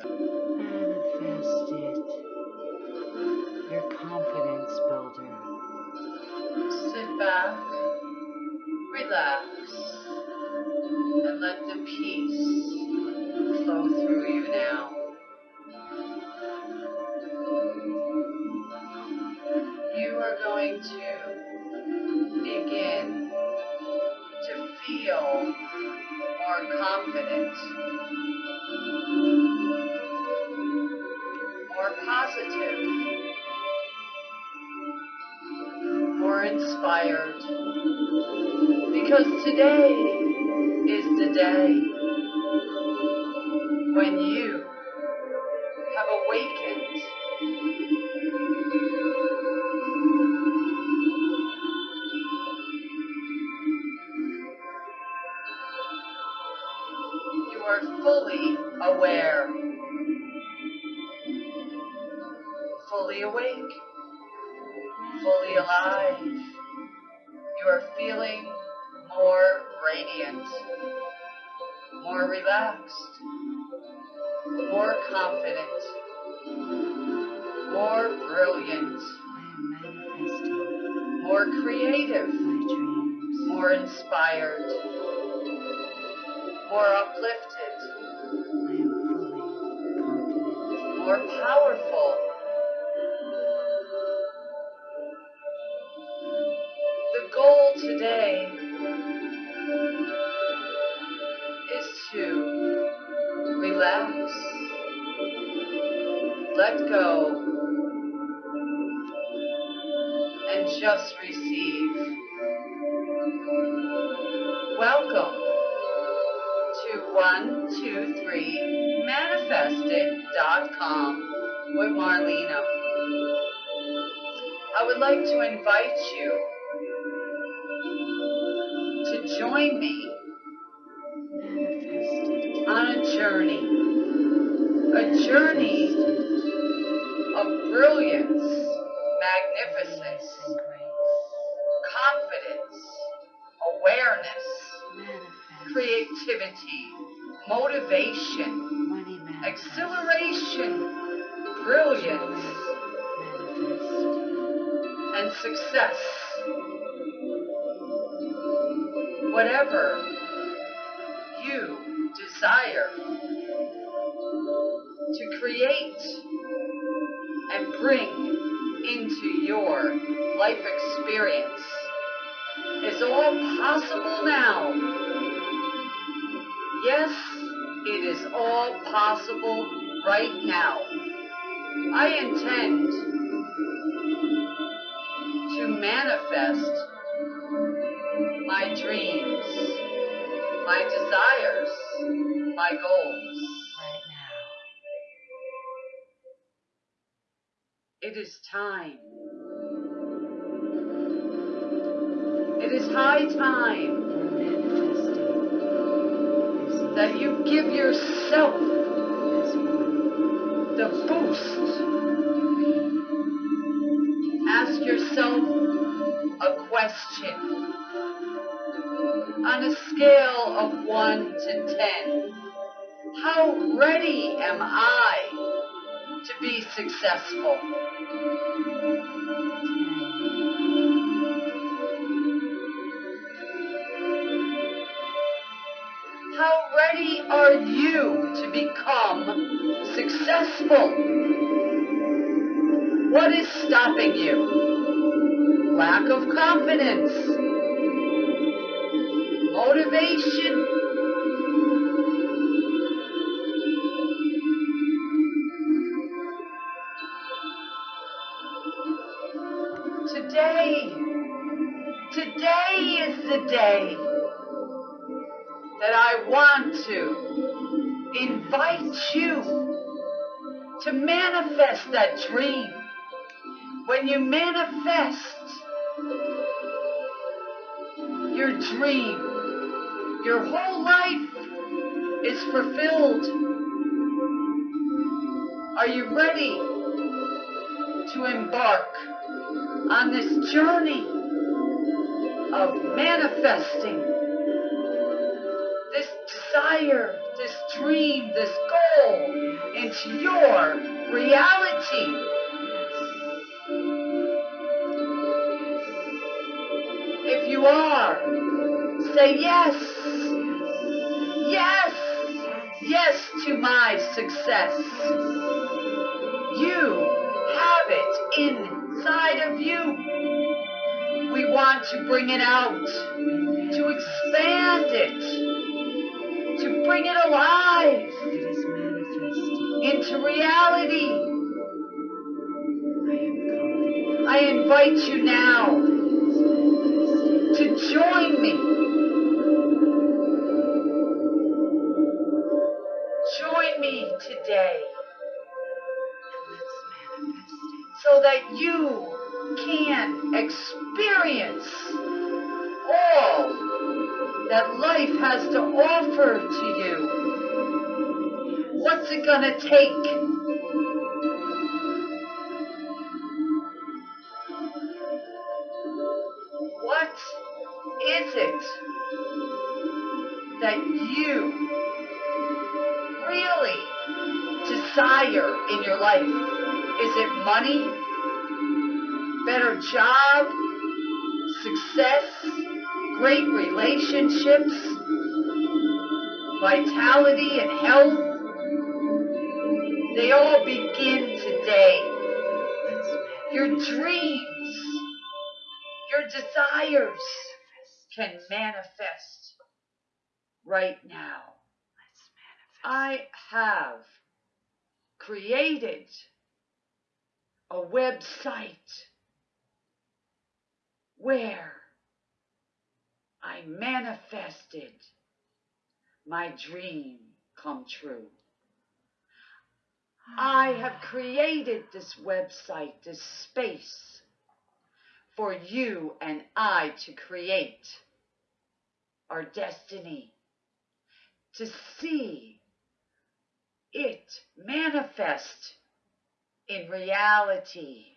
Manifest it. Your confidence builder. Sit back, relax, and let the peace flow through you now. You are going to begin to feel more confident, positive, more inspired. Because today is the day when you have awakened. More relaxed, more confident, more brilliant, more creative, more inspired, more uplifted, more powerful. The goal today let go, and just receive. Welcome to 123manifestit.com with Marlena. I would like to invite you to join me on a journey, a journey brilliance, magnificence, confidence, awareness, creativity, motivation, exhilaration, brilliance, and success. Whatever you desire to create and bring into your life experience is all possible now. Yes, it is all possible right now. I intend to manifest my dreams, my desires, my goals. It is time. It is high time that you give yourself the boost. Ask yourself a question. On a scale of 1 to 10, how ready am I to be successful? How ready are you to become successful? What is stopping you? Lack of confidence, motivation, Today, today is the day that I want to invite you to manifest that dream. When you manifest your dream, your whole life is fulfilled. Are you ready to embark on this journey of manifesting this desire, this dream, this goal into your reality. If you are, say yes. Yes. Yes to my success. You have it inside of you. We want to bring it out, to expand it, to bring it alive into reality. I invite you now to join me. That you can experience all that life has to offer to you. What's it gonna take? What is it that you really desire in your life? Is it money? Better job? Success? Great relationships? Vitality and health? They all begin today. Your dreams, your desires can manifest right now. I have created a website where I manifested my dream come true. I ah. have created this website, this space for you and I to create our destiny, to see it manifest in reality.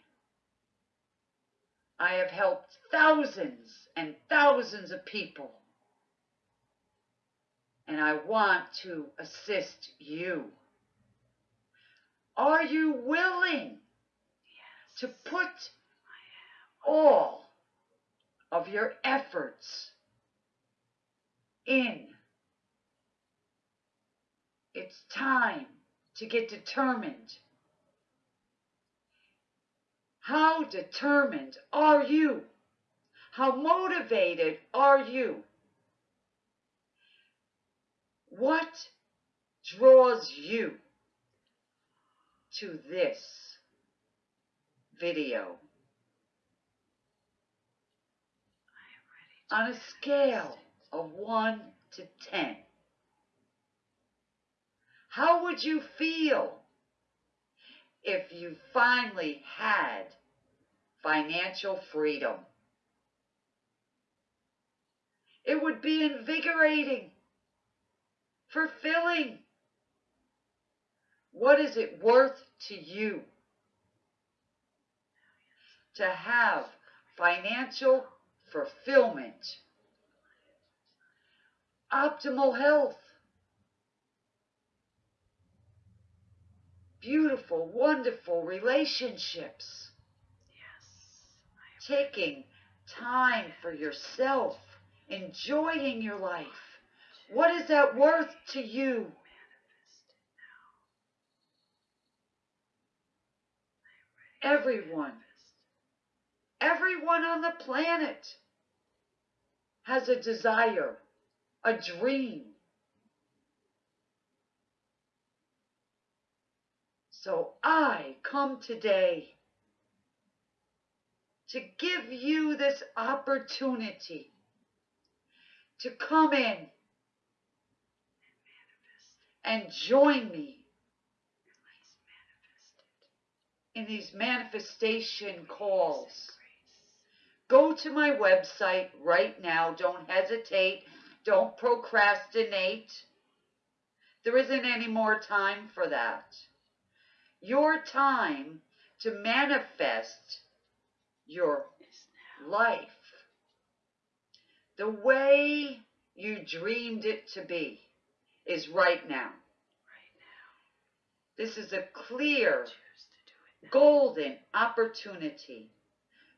I have helped thousands and thousands of people, and I want to assist you. Are you willing Yes. to put all of your efforts in? It's time to get determined. How determined are you? How motivated are you? What draws you to this video? On a scale of 1 to 10, how would you feel if you finally had financial freedom? It would be invigorating, fulfilling. What is it worth to you to have financial fulfillment, optimal health, beautiful, wonderful relationships, Yes. Taking time for yourself, enjoying your life? What is that worth to you? manifest now. Everyone, everyone on the planet has a desire, a dream. So I come today to give you this opportunity to come in and join me in these manifestation calls. Go to my website right now. Don't hesitate. Don't procrastinate. There isn't any more time for that. Your time to manifest your life the way you dreamed it to be is right now. Right now. This is a clear, Choose to do it now. golden opportunity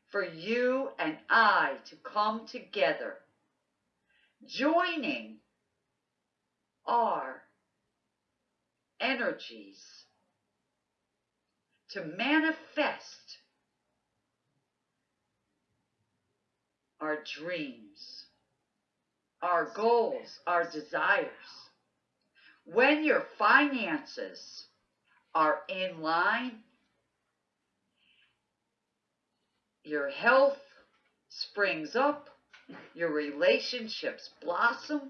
for you and I to come together, joining our energies to manifest our dreams, our goals, our desires. When your finances are in line, your health springs up, your relationships blossom,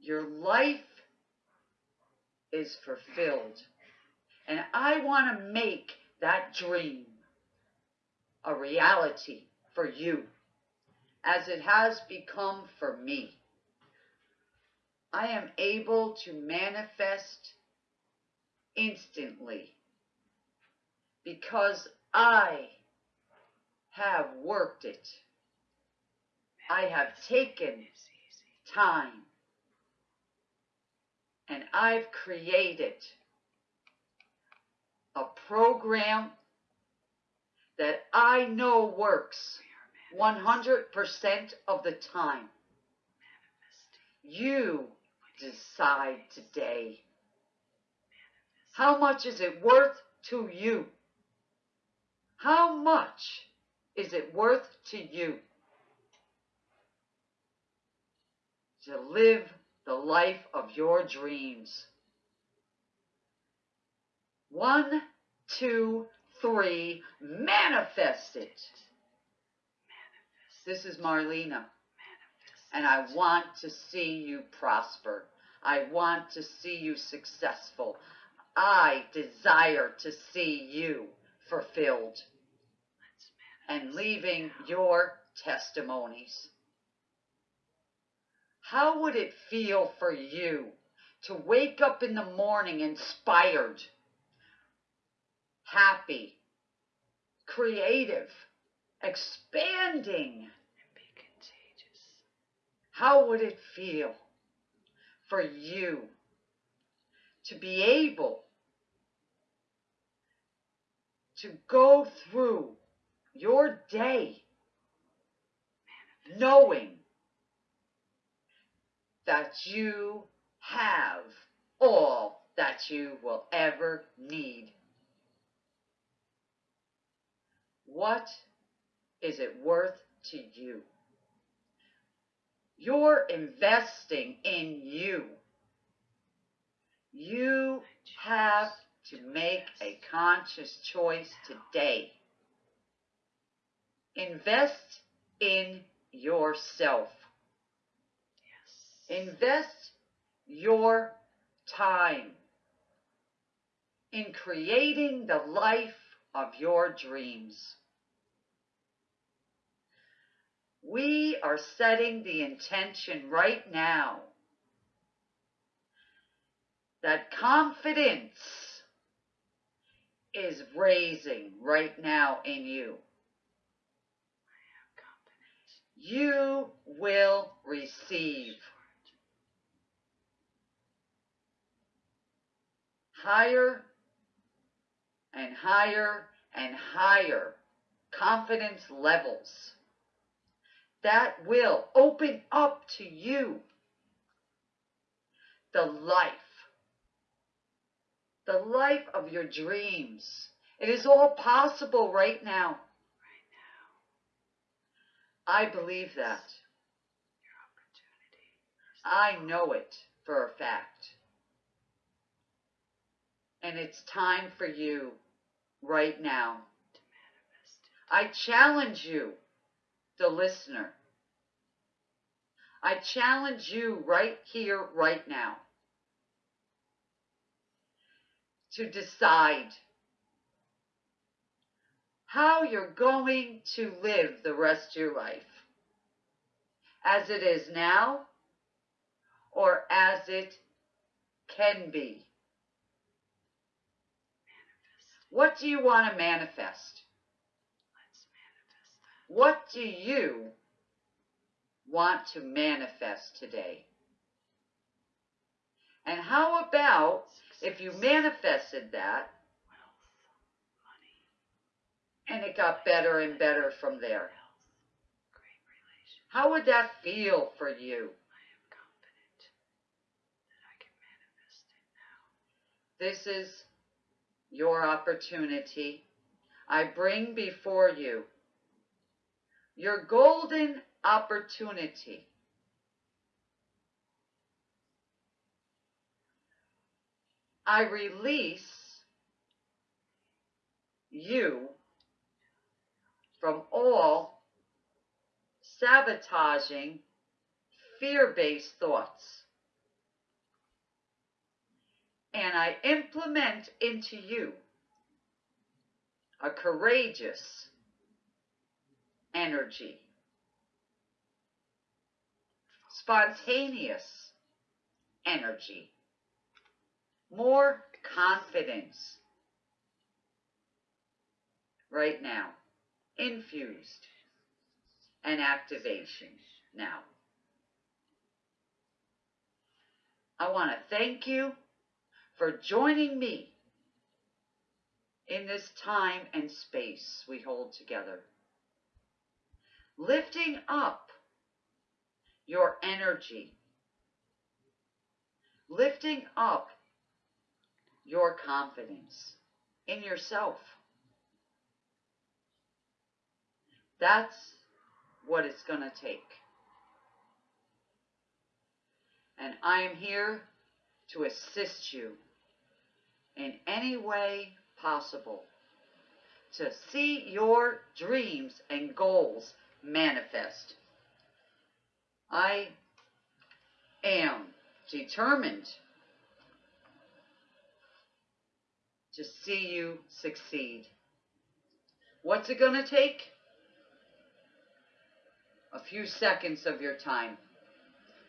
your life is fulfilled. And I want to make that dream a reality for you as it has become for me. I am able to manifest instantly because I have worked it. I have taken time and I've created a program that I know works 100% of the time. You decide today. How much is it worth to you? How much is it worth to you to live the life of your dreams? One, two, three, manifest it. Manifest. This is Marlena. Manifest. and I want to see you prosper. I want to see you successful. I desire to see you fulfilled and leaving your testimonies. How would it feel for you to wake up in the morning inspired, happy, creative, expanding? and be contagious. How would it feel for you to be able to go through your day knowing that you have all that you will ever need? What is it worth to you? You're investing in you. You have to make a conscious choice today. Invest in yourself. Yes. Invest your time in creating the life of your dreams. We are setting the intention right now that confidence is raising right now in you. You will receive higher and higher and higher confidence levels that will open up to you the life, the life of your dreams. It is all possible right now. Right now, I believe that. I know it for a fact. And it's time for you right now. I challenge you, the listener. I challenge you right here, right now, to decide how you're going to live the rest of your life. As it is now, or as it can be. Manifest. What do you want to manifest? What do you want to manifest today? And how about If you manifested that and it got better and better from there, how would that feel for you? This is your opportunity. I bring before you your golden opportunity. I release you from all sabotaging, fear based thoughts. And I implement into you a courageous energy, spontaneous energy, more confidence. Right now, infused. And activation. Now. I want to thank you for joining me in this time and space we hold together. Lifting up your energy, lifting up your confidence in yourself. That's what it's going to take. And I am here to assist you in any way possible to see your dreams and goals manifest. I am determined to see you succeed. What's it going to take? A few seconds of your time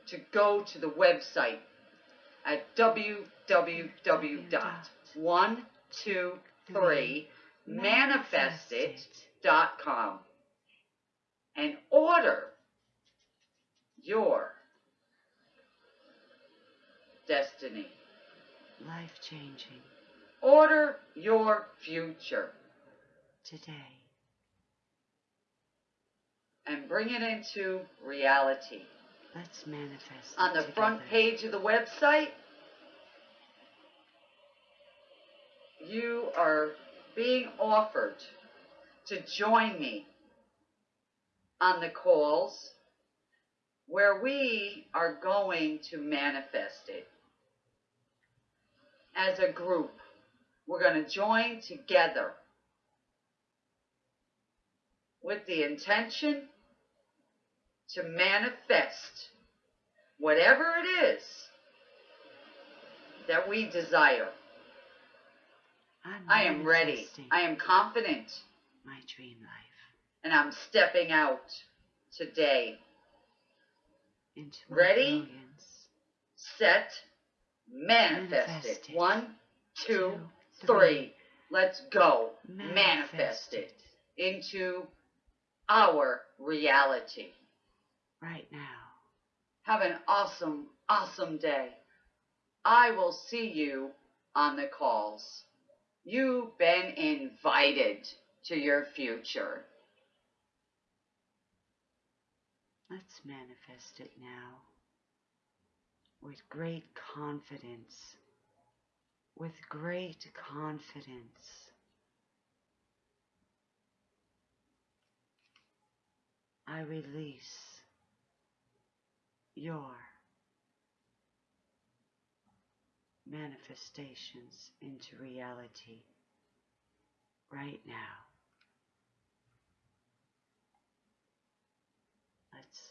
to go to the website at www.123manifestit.com and order your destiny. Life changing Order your future today. and bring it into reality. Let's manifest. On the it front page of the website, you are being offered to join me on the calls where we are going to manifest it as a group. We're going to join together with the intention to manifest whatever it is that we desire. I'm ready. I am confident. my dream life And I'm stepping out today. into Ready? Set, manifest Manifest it. it. One, two, Two, three. Let's go. Manifest Manifest it into our reality. right now. Have an awesome, awesome day. I will see you on the calls. You've been invited to your future. Let's manifest it now with great confidence, with great confidence. I release your manifestations into reality right now. Let's